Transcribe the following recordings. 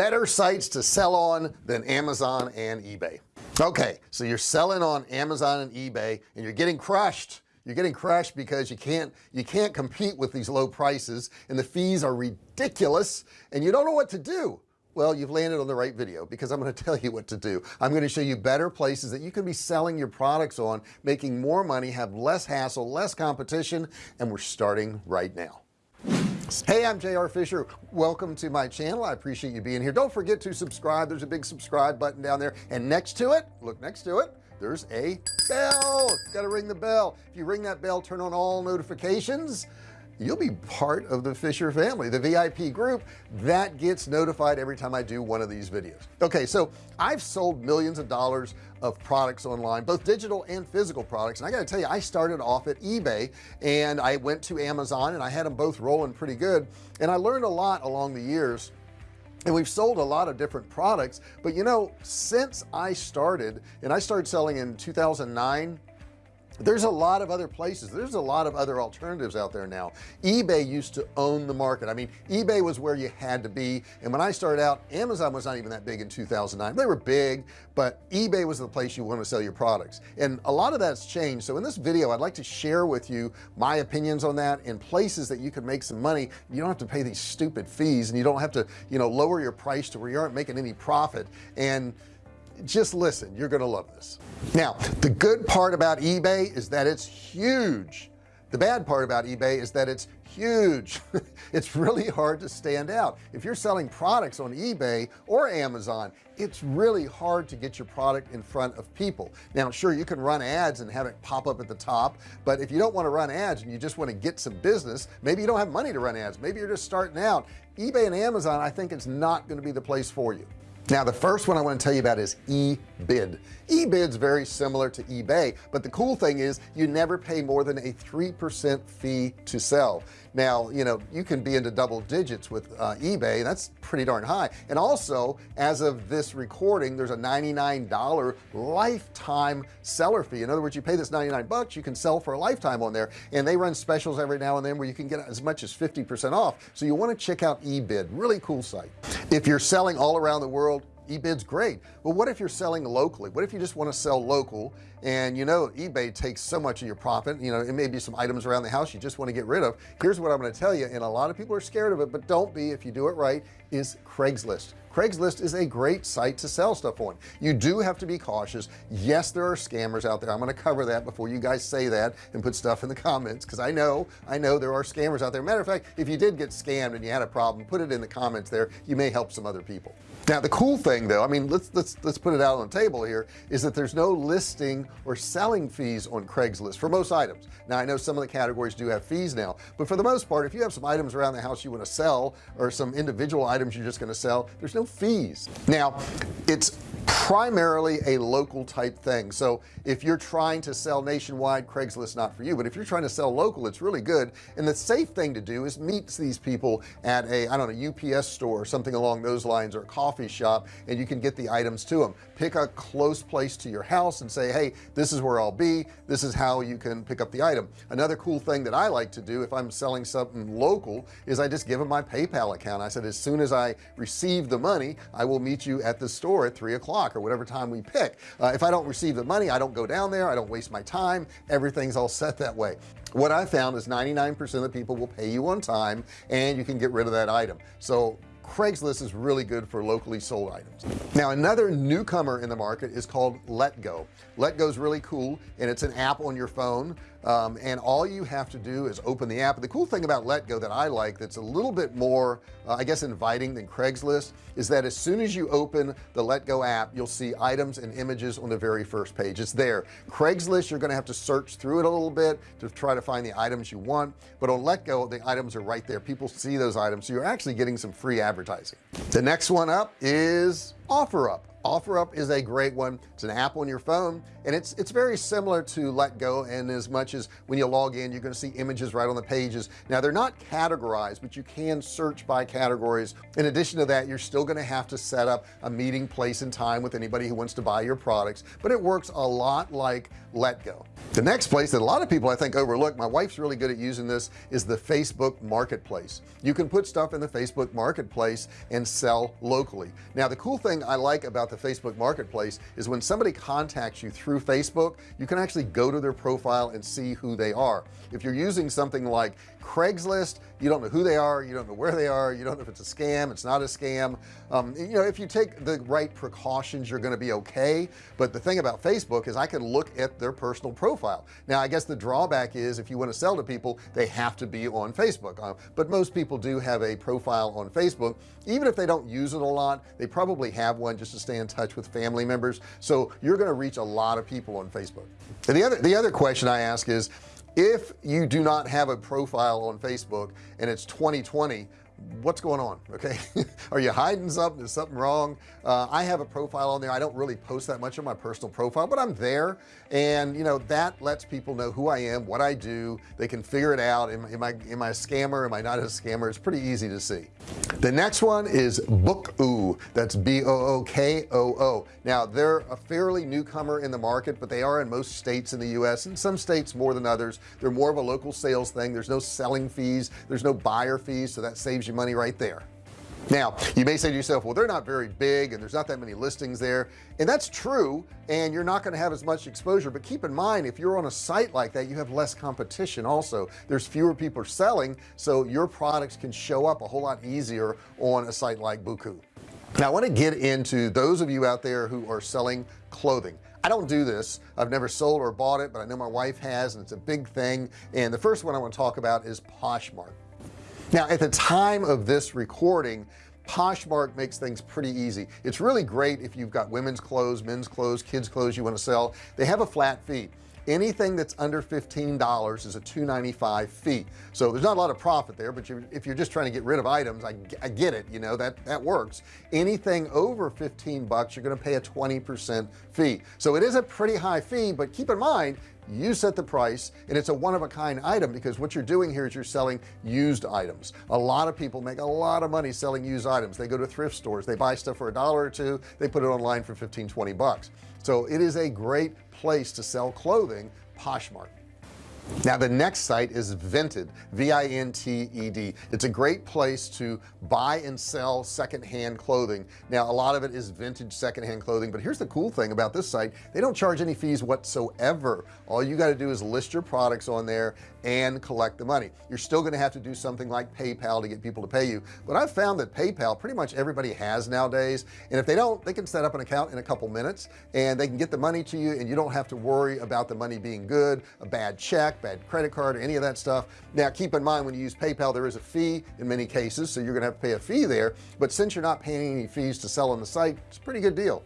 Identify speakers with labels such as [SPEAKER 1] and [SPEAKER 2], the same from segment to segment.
[SPEAKER 1] better sites to sell on than Amazon and eBay. Okay so you're selling on Amazon and eBay and you're getting crushed. You're getting crushed because you can't you can't compete with these low prices and the fees are ridiculous and you don't know what to do. Well you've landed on the right video because I'm going to tell you what to do. I'm going to show you better places that you can be selling your products on making more money have less hassle less competition and we're starting right now hey I'm JR Fisher. Welcome to my channel. I appreciate you being here. Don't forget to subscribe. There's a big subscribe button down there. And next to it look next to it there's a bell. Got to ring the bell. If you ring that bell turn on all notifications you'll be part of the Fisher family the VIP group that gets notified every time I do one of these videos. Okay so I've sold millions of dollars of products online both digital and physical products. And I gotta tell you I started off at eBay and I went to Amazon and I had them both rolling pretty good. And I learned a lot along the years. And we've sold a lot of different products. But you know since I started and I started selling in 2009 there's a lot of other places. There's a lot of other alternatives out there now. eBay used to own the market. I mean eBay was where you had to be. And when I started out Amazon was not even that big in 2009 they were big but eBay was the place you want to sell your products. And a lot of that's changed. So in this video I'd like to share with you my opinions on that and places that you can make some money. You don't have to pay these stupid fees and you don't have to you know lower your price to where you aren't making any profit. And just listen you're gonna love this. Now the good part about eBay is that it's huge. The bad part about eBay is that it's huge. It's really hard to stand out. If you're selling products on eBay or Amazon it's really hard to get your product in front of people. Now sure you can run ads and have it pop up at the top but if you don't want to run ads and you just want to get some business maybe you don't have money to run ads. Maybe you're just starting out. eBay and Amazon I think it's not going to be the place for you now the first one I want to tell you about is eBid. eBid's very similar to eBay but the cool thing is you never pay more than a 3% fee to sell now you know you can be into double digits with uh, eBay that's pretty darn high. And also as of this recording there's a $99 lifetime seller fee. In other words you pay this 99 bucks you can sell for a lifetime on there. And they run specials every now and then where you can get as much as 50% off. So you want to check out eBid really cool site. If you're selling all around the world eBid's great. But what if you're selling locally? What if you just want to sell local and you know eBay takes so much of your profit. You know it may be some items around the house you just want to get rid of. Here's what I'm going to tell you and a lot of people are scared of it but don't be if you do it right is Craigslist. Craigslist is a great site to sell stuff on. You do have to be cautious. Yes there are scammers out there. I'm going to cover that before you guys say that and put stuff in the comments because I know I know there are scammers out there. Matter of fact if you did get scammed and you had a problem put it in the comments there. You may help some other people. Now the cool thing though I mean let's let's let's put it out on the table here is that there's no listing or selling fees on Craigslist for most items. Now I know some of the categories do have fees now but for the most part if you have some items around the house you want to sell or some individual items you're just going to sell there's no fees. Now it's primarily a local type thing. So if you're trying to sell nationwide Craigslist not for you but if you're trying to sell local it's really good. And the safe thing to do is meet these people at a I don't know UPS store or something along those lines or a coffee shop and you can get the items to them pick a close place to your house and say hey this is where I'll be. This is how you can pick up the item. Another cool thing that I like to do if I'm selling something local is I just give them my PayPal account. I said as soon as I receive the money I will meet you at the store at three o'clock or whatever time we pick. Uh, if I don't receive the money I don't go down there. I don't waste my time. Everything's all set that way. What I found is 99% of the people will pay you on time and you can get rid of that item. So Craigslist is really good for locally sold items. Now another newcomer in the market is called letgo letgo is really cool and it's an app on your phone um, and all you have to do is open the app. The cool thing about letgo that I like that's a little bit more uh, I guess inviting than Craigslist is that as soon as you open the letgo app you'll see items and images on the very first page. It's there. Craigslist you're gonna have to search through it a little bit to try to find the items you want. But on letgo the items are right there. People see those items so you're actually getting some free advertising. The next one up is OfferUp OfferUp is a great one. It's an app on your phone and it's it's very similar to letgo and as much as when you log in you're going to see images right on the pages. Now they're not categorized but you can search by categories. In addition to that you're still going to have to set up a meeting place and time with anybody who wants to buy your products but it works a lot like letgo the next place that a lot of people I think overlook my wife's really good at using this is the Facebook marketplace. You can put stuff in the Facebook marketplace and sell locally. Now the cool thing I like about the Facebook marketplace is when somebody contacts you through Facebook you can actually go to their profile and see who they are. If you're using something like Craigslist you don't know who they are you don't know where they are you don't know if it's a scam it's not a scam. Um, you know if you take the right precautions you're going to be okay. But the thing about Facebook is I can look at their personal profile. Now I guess the drawback is if you want to sell to people they have to be on Facebook. Uh, but most people do have a profile on Facebook. Even if they don't use it a lot they probably have one just to stay in touch with family members. So you're going to reach a lot of people on Facebook. And the other the other question I ask is if you do not have a profile on Facebook and it's 2020 what's going on okay? Are you hiding something? Is something wrong? Uh, I have a profile on there. I don't really post that much on my personal profile but I'm there. And you know that lets people know who I am what I do. They can figure it out. Am, am I am I a scammer? Am I not a scammer? It's pretty easy to see the next one is book Bookoo that's b-o-o-k-o-o now they're a fairly newcomer in the market but they are in most states in the US and some states more than others. They're more of a local sales thing. There's no selling fees. There's no buyer fees so that saves you money right there now you may say to yourself well they're not very big and there's not that many listings there. And that's true and you're not going to have as much exposure but keep in mind if you're on a site like that you have less competition also. There's fewer people selling so your products can show up a whole lot easier on a site like Bookoo now I want to get into those of you out there who are selling clothing. I don't do this. I've never sold or bought it but I know my wife has and it's a big thing. And the first one I want to talk about is Poshmark now at the time of this recording Poshmark makes things pretty easy. It's really great if you've got women's clothes men's clothes kids clothes you want to sell. They have a flat fee. Anything that's under $15 is a 295 fee. So there's not a lot of profit there but you're, if you're just trying to get rid of items I, I get it you know that that works. Anything over 15 bucks you're going to pay a 20% fee. So it is a pretty high fee but keep in mind you set the price and it's a one-of-a-kind item because what you're doing here is you're selling used items. A lot of people make a lot of money selling used items. They go to thrift stores. They buy stuff for a dollar or two. They put it online for 15 20 bucks. So it is a great place to sell clothing Poshmark now the next site is Vinted v-i-n-t-e-d it's a great place to buy and sell secondhand clothing. Now a lot of it is vintage secondhand clothing but here's the cool thing about this site. They don't charge any fees whatsoever. All you got to do is list your products on there and collect the money. You're still going to have to do something like PayPal to get people to pay you. But I've found that PayPal pretty much everybody has nowadays and if they don't they can set up an account in a couple minutes and they can get the money to you and you don't have to worry about the money being good a bad check bad credit card or any of that stuff. Now keep in mind when you use PayPal there is a fee in many cases so you're gonna have to pay a fee there. But since you're not paying any fees to sell on the site it's a pretty good deal.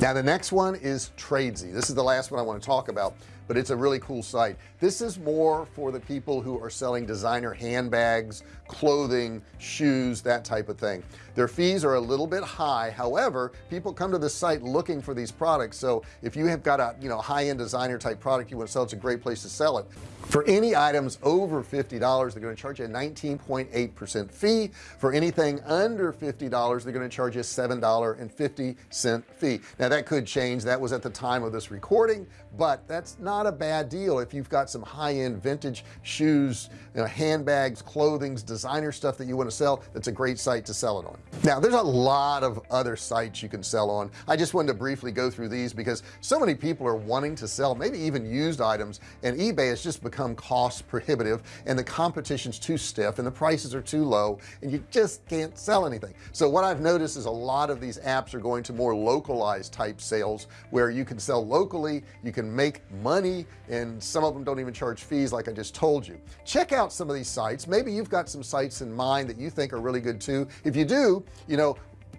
[SPEAKER 1] Now the next one is Tradesy. This is the last one I want to talk about but it's a really cool site. This is more for the people who are selling designer handbags clothing shoes that type of thing. Their fees are a little bit high. However people come to the site looking for these products. So if you have got a you know high-end designer type product you want to sell it's a great place to sell it for any items over $50 they're going to charge you a 19.8 percent fee. For anything under $50 they're going to charge you a $7.50 fee. Now that could change. That was at the time of this recording but that's not a bad deal if you've got some high-end vintage shoes you know, handbags clothings designer stuff that you want to sell. That's a great site to sell it on. Now there's a lot of other sites you can sell on. I just wanted to briefly go through these because so many people are wanting to sell maybe even used items and eBay has just become cost prohibitive and the competition's too stiff and the prices are too low and you just can't sell anything. So what I've noticed is a lot of these apps are going to more localized type sales where you can sell locally you can make money and some of them don't even charge fees like I just told you. Check out some of these sites. Maybe you've got some sites in mind that you think are really good too. If you do you know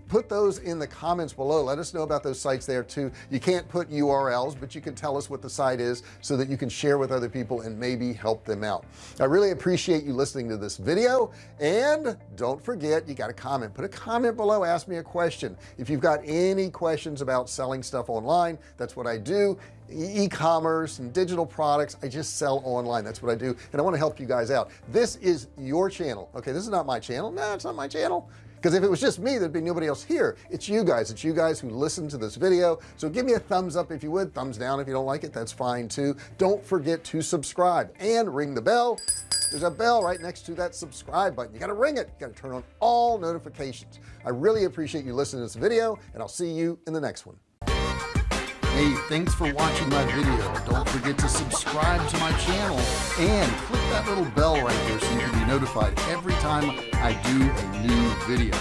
[SPEAKER 1] put those in the comments below. Let us know about those sites there too. You can't put URLs but you can tell us what the site is so that you can share with other people and maybe help them out. I really appreciate you listening to this video and don't forget you got a comment. Put a comment below ask me a question. If you've got any questions about selling stuff online that's what I do. E-commerce and digital products I just sell online. That's what I do and I want to help you guys out. This is your channel. Okay this is not my channel. No it's not my channel because if it was just me there'd be nobody else here. It's you guys. It's you guys who listen to this video. So give me a thumbs up if you would. Thumbs down if you don't like it. That's fine too. Don't forget to subscribe and ring the bell. There's a bell right next to that subscribe button. You got to ring it. You got to turn on all notifications. I really appreciate you listening to this video and I'll see you in the next one Hey, thanks for watching my video. Don't forget to subscribe to my channel and click that little bell right there so you can be notified every time I do a new video.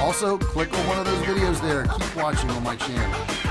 [SPEAKER 1] Also, click on one of those videos there. Keep watching on my channel.